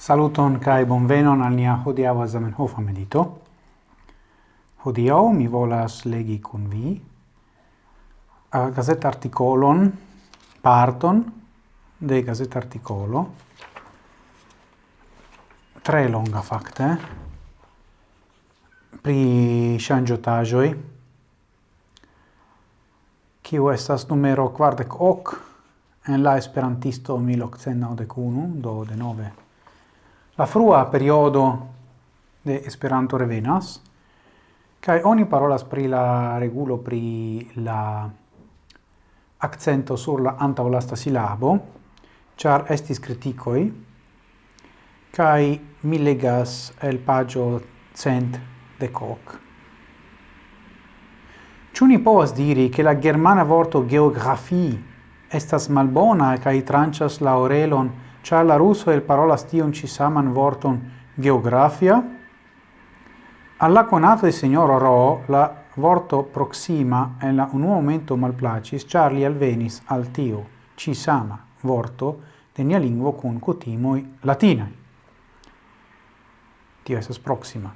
Saluton kai bonvenon al nia hodiaŭa Zamenhofa medito. Hodiaŭ mi volas legi kun vi a gazet artikolon parton de gazet artikolo tre longa fakte. Pri ŝanĝotaĵoj. Kiu estas numero kvardek ok en la esperantisto 1891 do denove la frua periodo de Esperanto revenas, Kai oni parolas pri la regulo pri la accento sur la antaulasta silabo, char estis criticoi, kai mi legas el pagio cent de coc. Ciu ni povas diri che la germana vorto geografi estas malbona kai trancias la orelon Ĉar la rusoj elparolas stion ci saman vorton geografia, alla conato konato signor Ro la vorto proxima en la un momento malplacis, charlie alvenis al tio ci sama vorto de nia lingvo kun kutimoj latinaj. Tio esas proxima.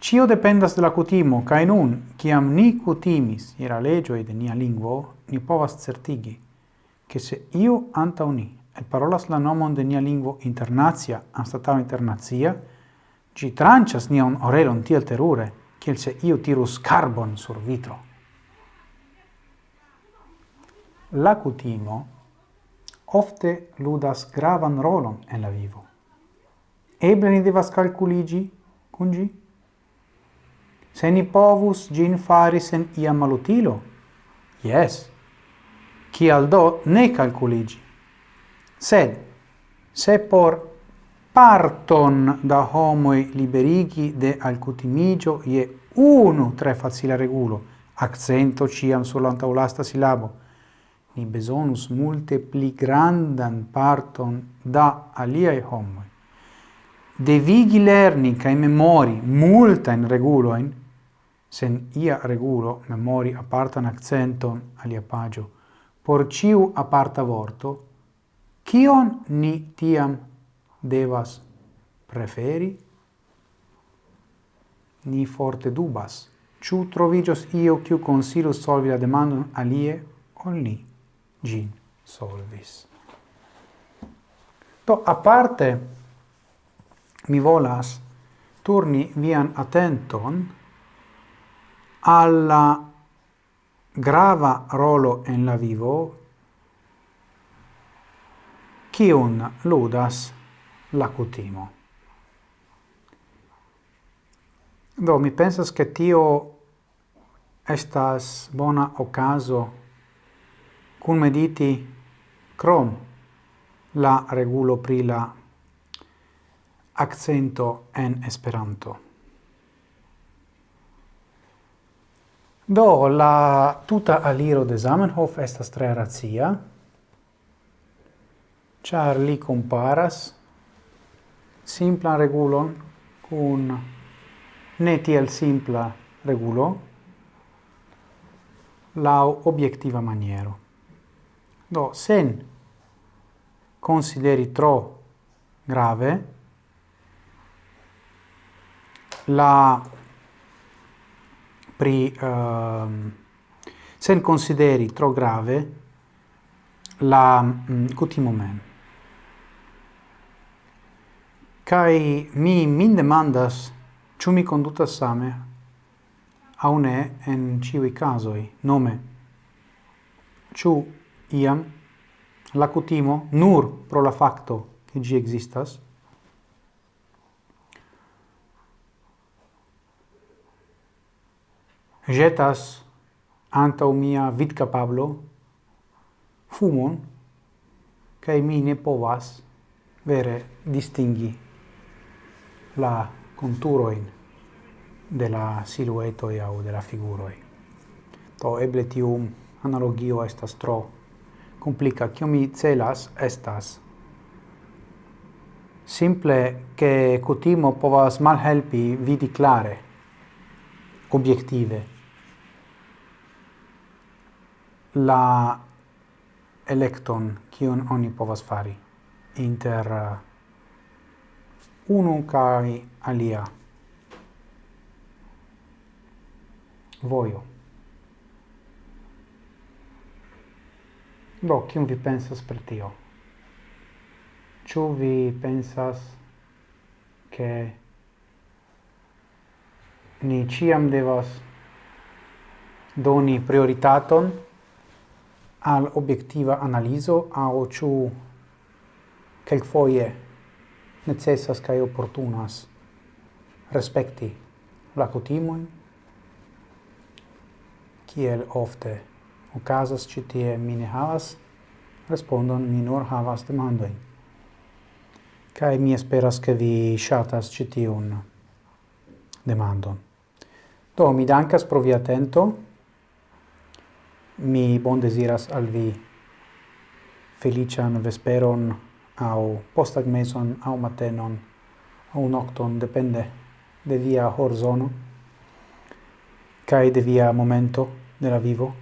Cio dependas de la cutimo, ca in un, ciam ni cutimis ira legioi de nia lingvo, ni povas certigi, che se io anta uni parolas la nomon de nia lingvo internacia internazia, internacia, ĝi tranĉas nian orelon tiel terure, kiel se iu tirus carbon sur vitro. La cutimo ofte ludas gravan rolon en la vivo. Eble ni devas calculigi cun gi? Se ni povus gin faris en ia malutilo? Yes. Cial do ne calculigi? Sed, se por parton da homoi liberigi de alcutimigio ie unu tre facile regulo, accento ciam sull'antaulasta silabo, ni besonus multe pli grandan parton da aliai homoi. Devigi lerni cae memori multain reguloin, sen ia regulo memori apartan accenton alia pagio, por ciu aparta vorto, Kion ni tiam devas preferi? Ni forte dubas. Ciu trovigios io kiu consilus solvi la demandon alie ol ni gin solvis. To, a parte mi volas turni vian attenton alla grava rolo en la vivo kiun ludas la cutimo. Do, mi pensas che tio estas bona ocaso cum mediti crom la regulo pri la accento en Esperanto. Do, la tuta aliro de Zamenhof estas tre razia, char li comparas simplan regulon cun ne tiel simpla regulo lau obiectiva maniero. Do, sen consideri tro grave la pri uh, sen consideri tro grave la mm, cutimo mem kai mi min demandas ĉu mi kondutas same? Aŭ ne en ĉiuj kazoj. Nome. Ĉu iam? La kutimo nur pro la fakto ke ĝi ekzistas. Jetas anta mia vidkapablo fumon kai mi ne povas vere distingi la conturoin de la siluetoi au de la figuroi. to eble tiu analogio estas tro complica. Cio mi celas estas simple che cutimo povas malhelpi vidi clare, obiettive, la electon cion oni povas fari inter unu kai alia. Voio. Do kion vi pensas per tio? Ĉu vi pensas che ni ciam devas doni prioritaton al obiettiva analizo au ciu foie necessas cae opportunas respecti la cutimoin, kiel ofte ocasas citie mi ne havas respondon, mi nur havas demandoin. Cae mi esperas che vi shatas citiun demandon. Do, mi dancas pro vi atento, mi bon desiras al vi felician vesperon au postagmezon au matenon au nocton depende de via horzono kai de via momento de la vivo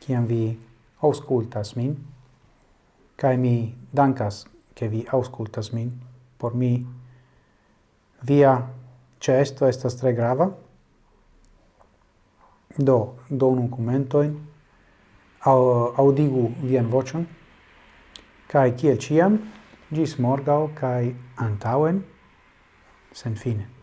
kiam vi auscultas min kai mi dankas ke vi auscultas min. Por mi via cesto estas tre grava. Do donu commentoin au, audigu vian vocion Kai kiel ciam, gis morgau kai antauen sen fine.